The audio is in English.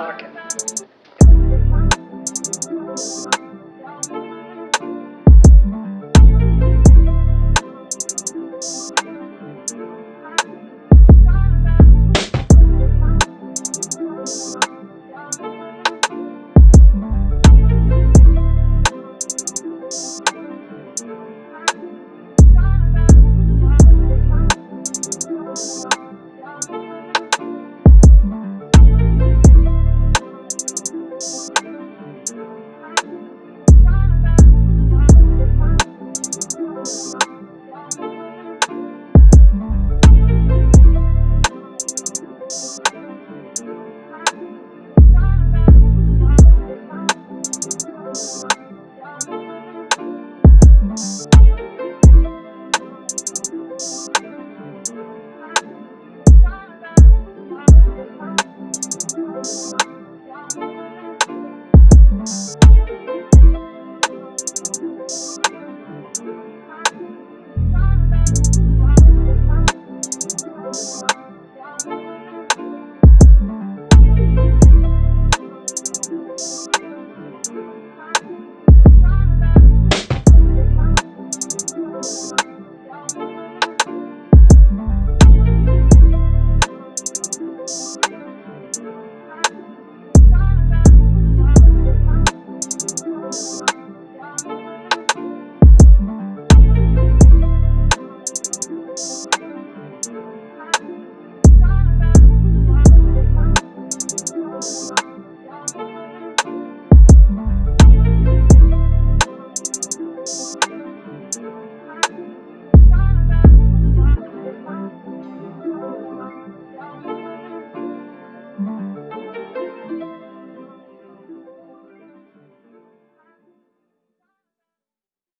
market. you